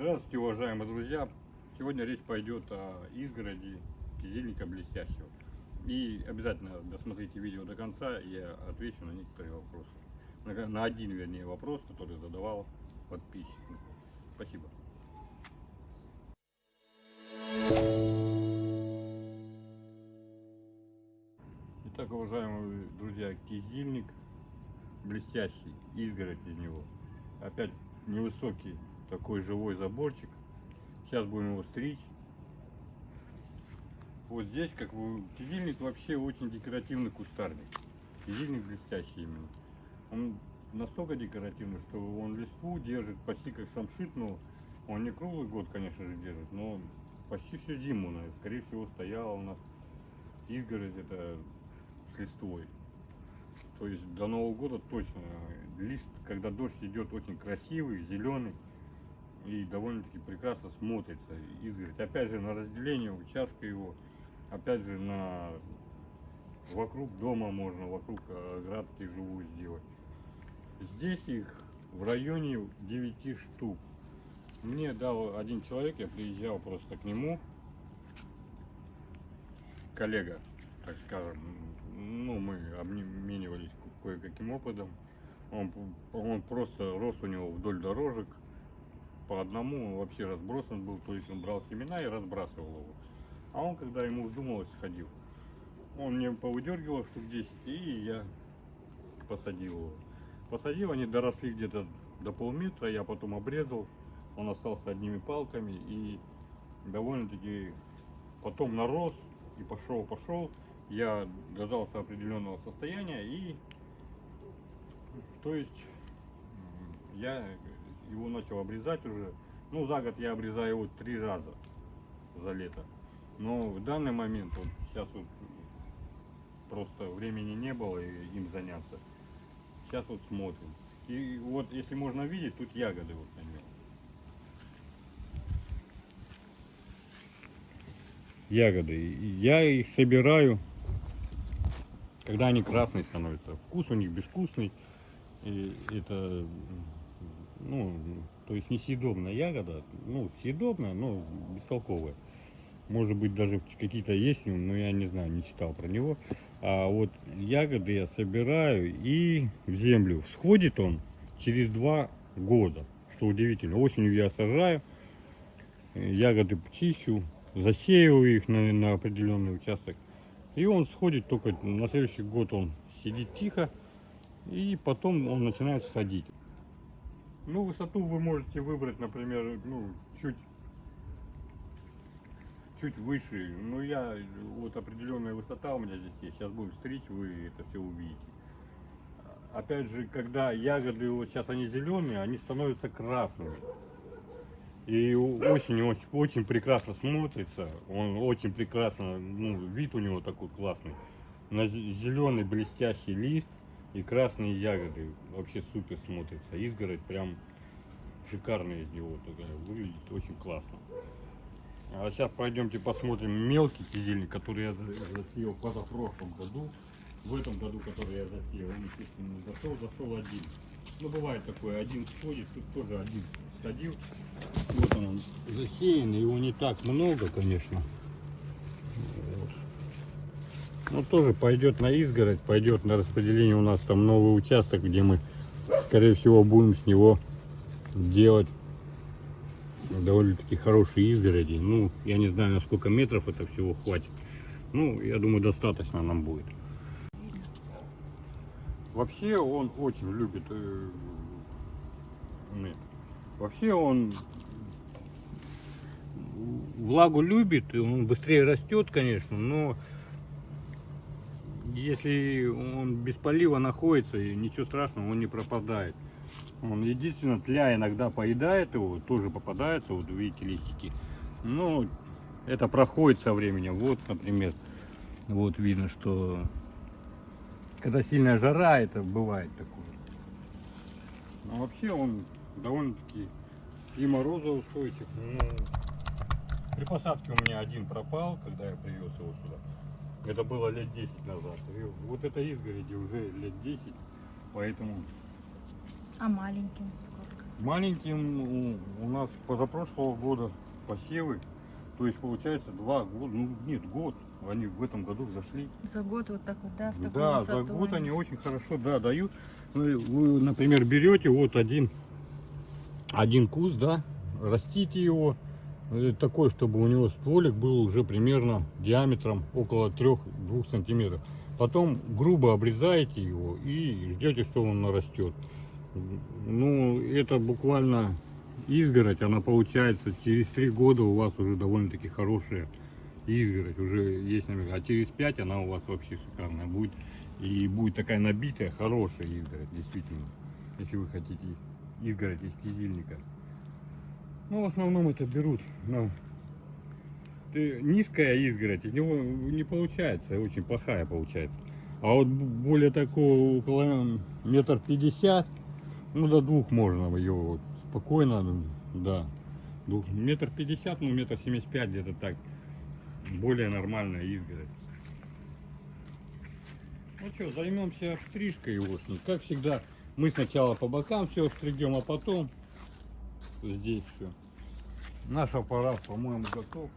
Здравствуйте, уважаемые друзья! Сегодня речь пойдет о изгороди кизильника блестящего. И обязательно досмотрите видео до конца, я отвечу на некоторые вопросы. На, на один, вернее, вопрос, который задавал подписчик. Спасибо. Итак, уважаемые друзья, кизильник блестящий, изгородь из него. Опять невысокий такой живой заборчик. Сейчас будем его стричь. Вот здесь, как вы, кизильник вообще очень декоративный кустарник. Кизильник блестящий именно. Он настолько декоративный, что он листву держит почти как самшит, но он не круглый год, конечно же, держит, но почти всю зиму, наверное, скорее всего, стояла у нас изгородь это с листвой. То есть до Нового года точно лист, когда дождь идет, очень красивый, зеленый и довольно-таки прекрасно смотрится изгородь. Опять же на разделение участка его, опять же на вокруг дома можно, вокруг оградки живую сделать. Здесь их в районе 9 штук. Мне дал один человек, я приезжал просто к нему, коллега, так скажем, ну, мы обменивались кое-каким опытом. Он, он просто рос у него вдоль дорожек, по одному вообще разбросан был, то есть он брал семена и разбрасывал его. А он, когда ему вздумалось, сходил. Он мне повыдергивал штук 10, и я посадил его. Посадил, они доросли где-то до полметра, я потом обрезал. Он остался одними палками и довольно-таки потом нарос и пошел, пошел я дождался определенного состояния и то есть я его начал обрезать уже. Ну за год я обрезаю его три раза за лето. Но в данный момент вот сейчас вот просто времени не было им заняться. Сейчас вот смотрим. И вот если можно видеть тут ягоды вот на нем ягоды. Я их собираю когда они красные становятся. Вкус у них безвкусный. И это, ну, то есть несъедобная ягода. Ну, съедобная, но бестолковая. Может быть, даже какие-то есть, но я не знаю, не читал про него. А вот ягоды я собираю и в землю. Всходит он через два года, что удивительно. Осенью я сажаю, ягоды чищу, засеиваю их на, на определенный участок. И он сходит только на следующий год он сидит тихо. И потом он начинает сходить. Ну, высоту вы можете выбрать, например, ну, чуть чуть выше. Но я, вот определенная высота у меня здесь есть. Сейчас будем стричь, вы это все увидите. Опять же, когда ягоды, вот сейчас они зеленые, они становятся красными. И очень, очень, очень прекрасно смотрится. Он очень прекрасно, ну, вид у него такой классный. На зеленый блестящий лист и красные ягоды. Вообще супер смотрится. Изгородь прям шикарная из него. Такая, выглядит очень классно. А сейчас пойдемте посмотрим мелкий кизильник, который я засеял позапрошлом году. В этом году, который я засеял, он, естественно, зашел, зашел один. Ну, бывает такое, один сходит, тут тоже один сходил. Вот он, он засеян, его не так много, конечно. Вот. Ну, тоже пойдет на изгородь, пойдет на распределение. У нас там новый участок, где мы, скорее всего, будем с него делать довольно-таки хорошие изгороди. Ну, я не знаю, на сколько метров это всего хватит. Ну, я думаю, достаточно нам будет. Вообще он очень любит э, Вообще он влагу любит, он быстрее растет, конечно, но если он без полива находится, ничего страшного, он не пропадает. Он единственное, тля иногда поедает его, тоже попадается, вот видите листики. Но это проходит со временем. Вот, например, вот видно, что когда сильная жара, это бывает такое. Но вообще он довольно-таки и морозоустойчив. Ну, при посадке у меня один пропал, когда я привез его сюда. Это было лет 10 назад. И вот это изгороди уже лет 10, поэтому... А маленьким сколько? Маленьким у- нас позапрошлого года посевы. То есть получается два года, ну нет, год. Они в этом году взошли. За год вот так вот, да, в такую Да, за высоту год они очень хорошо, да, дают. Вы, вы, например, берете вот один, один куст, да, растите его, такой, чтобы у него стволик был уже примерно диаметром около 3-2 сантиметров. Потом грубо обрезаете его и ждете, что он нарастет. Ну, это буквально изгородь, она получается через 3 года у вас уже довольно-таки хорошая изгородь, уже есть, наверное, а через 5 она у вас вообще шикарная будет. И будет такая набитая, хорошая изгородь, действительно, если вы хотите изгородь из кизильника. Ну, в основном это берут на Ты- низкая изгородь, из него не получается, очень плохая получается. А вот более такого, около метр пятьдесят, ну, до двух можно ее вот спокойно, ну, да. Двух, метр пятьдесят, ну, метр семьдесят пять где-то так. Более нормальная изгородь. Ну что, займемся стрижкой егошник. Как всегда, мы сначала по бокам все стригем, а потом здесь все. Наш аппарат, по-моему, готов.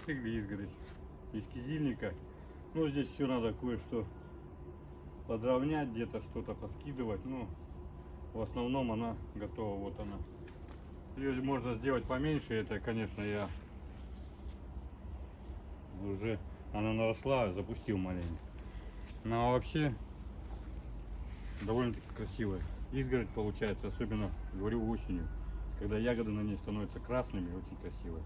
Постригли изгородь из кизильника. Ну, здесь все надо кое-что подровнять, где-то что-то поскидывать. Ну, в основном она готова, вот она. Ее можно сделать поменьше, это, конечно, я уже, она наросла, запустил маленько. А вообще, довольно-таки красивая. Изгородь получается, особенно, говорю, осенью, когда ягоды на ней становятся красными, очень красивая.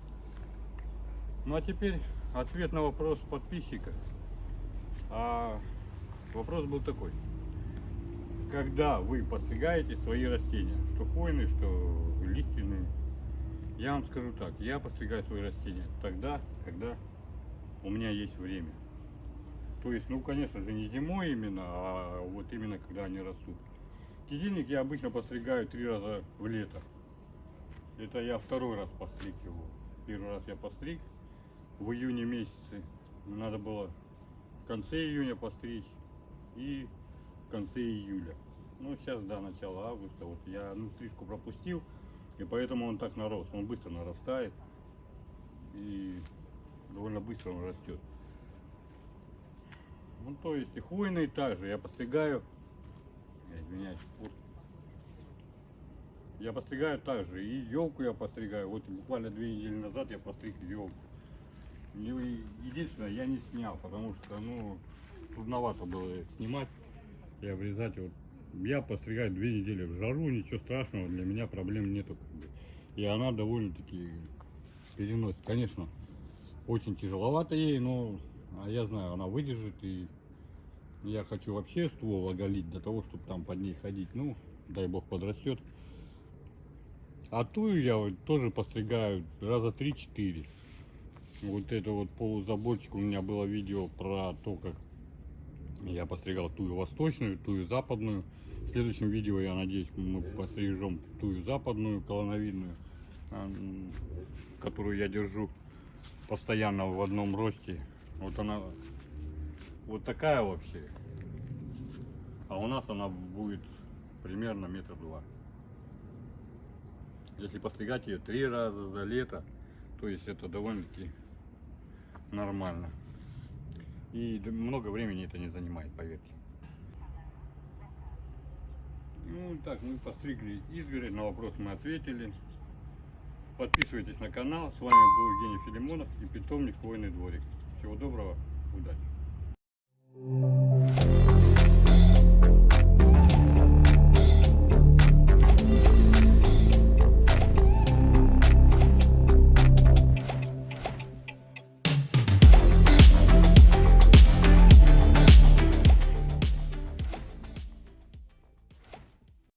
Ну а теперь ответ на вопрос подписчика. А вопрос был такой. Когда вы постригаете свои растения, что хвойные, что лиственные, я вам скажу так, я постригаю свои растения тогда, когда у меня есть время. То есть, ну, конечно же, не зимой именно, а вот именно когда они растут. Кизильник я обычно постригаю три раза в лето. Это я второй раз постриг его. Первый раз я постриг в июне месяце. Надо было в конце июня постричь и в конце июля. Ну, сейчас, да, начало августа. Вот я ну, стрижку пропустил, и поэтому он так нарос. Он быстро нарастает. И довольно быстро он растет. Ну, то есть и хвойные также. Я постригаю. Я извиняюсь. вот. Я постригаю также. И елку я постригаю. Вот буквально две недели назад я постриг елку. Единственное, я не снял, потому что, ну, трудновато было снимать и обрезать. Вот я постригаю две недели в жару, ничего страшного, для меня проблем нету. И она довольно-таки переносит. Конечно, очень тяжеловато ей, но а я знаю, она выдержит. И я хочу вообще ствол оголить для того, чтобы там под ней ходить. Ну, дай бог подрастет. А тую я тоже постригаю раза 3-4. Вот это вот полузаборчик у меня было видео про то, как я постригал тую восточную, тую западную. В следующем видео, я надеюсь, мы пострижем тую западную колоновидную, а, которую я держу постоянно в одном росте. Вот она вот такая вообще. А у нас она будет примерно метр два. Если постригать ее три раза за лето, то есть это довольно-таки нормально. И много времени это не занимает, поверьте. Ну так, мы постригли изгородь, на вопрос мы ответили. Подписывайтесь на канал. С вами был Евгений Филимонов и питомник Хвойный дворик. Всего доброго, удачи!